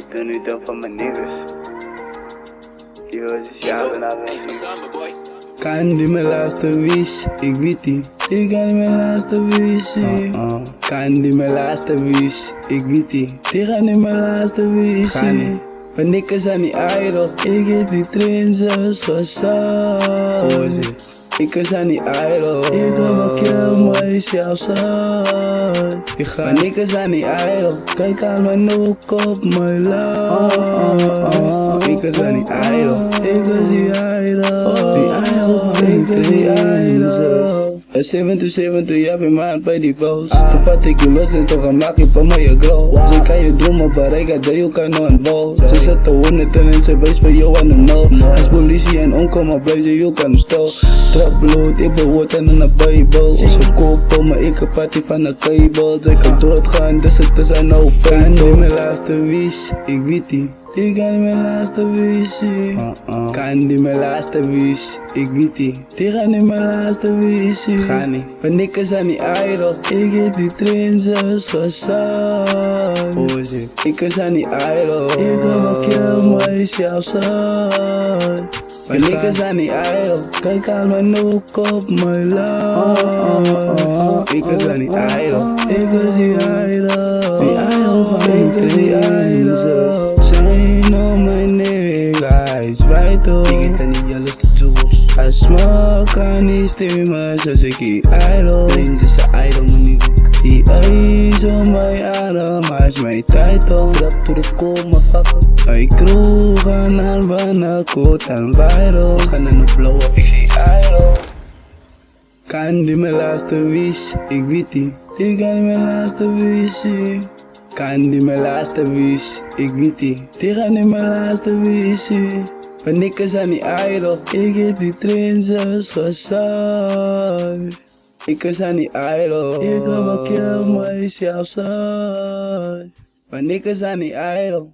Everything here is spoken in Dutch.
Ik doe nu dan van mijn niggas. Die was is jou en alles. Kan die mijn laatste wish, ik weet die. Ik kan die mijn laatste wish. Uh-uh. Kan die mijn laatste wish, ik weet die. Die gaan die mijn laatste wish. Ga niet. Mijn nikkers aan die idol, ik heb die train zo zo. Ik is aan die idol, ik heb een kill myself zo. Ik ga mijn nikkers aan die idol, kijk aan mijn noek op mijn love. Ik is aan die idol, ik is die idol. Die idol van ik is die idol. Een 77, ja, ben maand bij die boos. Toen vat ik je los en toch een maak je van mij glow. Ze kan je dromen bereiken, dat je kan nog een bal. Ze zetten honderd en ze wees voor jou aan de nul. Als politie en onkomen blijven, je kan hem stil. Trap bloed, ik ben woord en een bijbel. Ze kopen, maar ik heb party van de kabel. Ze kan doodgaan, dus het is een no. En die mijn laatste wish, ik weet die. Die kan niet mijn laatste wish. Uh-uh. Kan die mijn laatste wish, ik weet die. Die gaan niet mijn laatste wish. Ga niet. Mijn nikkers aan die idol. Ik heb die zo gezond. Oh, ik is aan die idol. Ik heb een kill myself son. Mijn nikkers aan die idol. Kijk aan mijn noek op mijn love. Ik is aan die idol. Ik is die idol. Die idol van ik die Ik niet alles te doen. I smoke aan die stemmen zoals ik die idol. Vriend is een idol, mijn nigga. Die eyes on my adem, hij is mijn title. Trap to the core, motherfucker. Ik kroeg aan wanneer koot en viral. Gaan naar de blauwe, ik zie idol. Kan die mijn laatste wish, ik weet die. Die kan die mijn laatste wish. Kan die mijn laatste wish, ik weet die. Die gaan die mijn laatste wish. Mijn nikkers aan die idol, ik heb die train zoals gezond. Ik is aan die idol, ik heb een kill myself son. Mijn nikkers aan die idol.